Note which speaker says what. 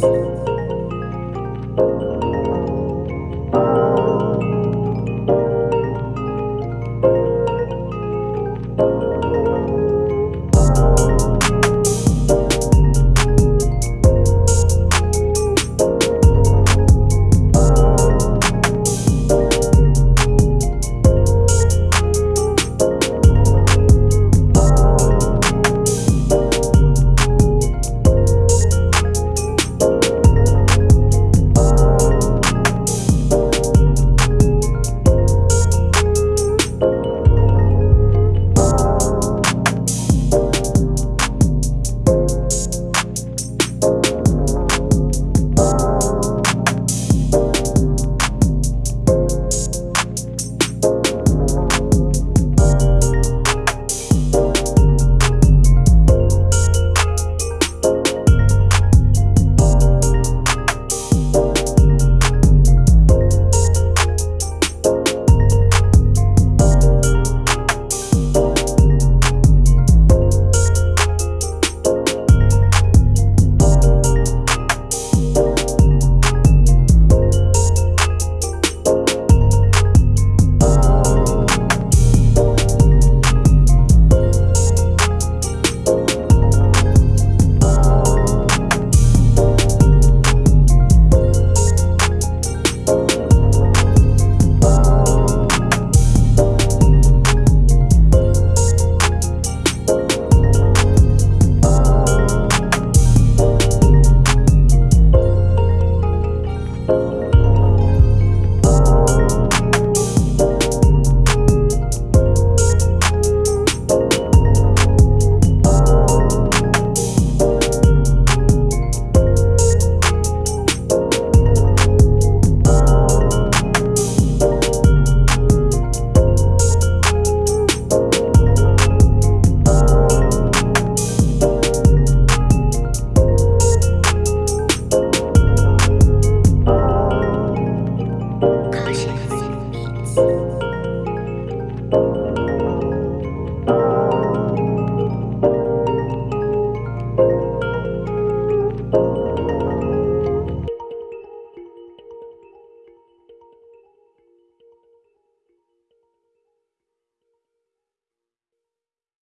Speaker 1: Peace.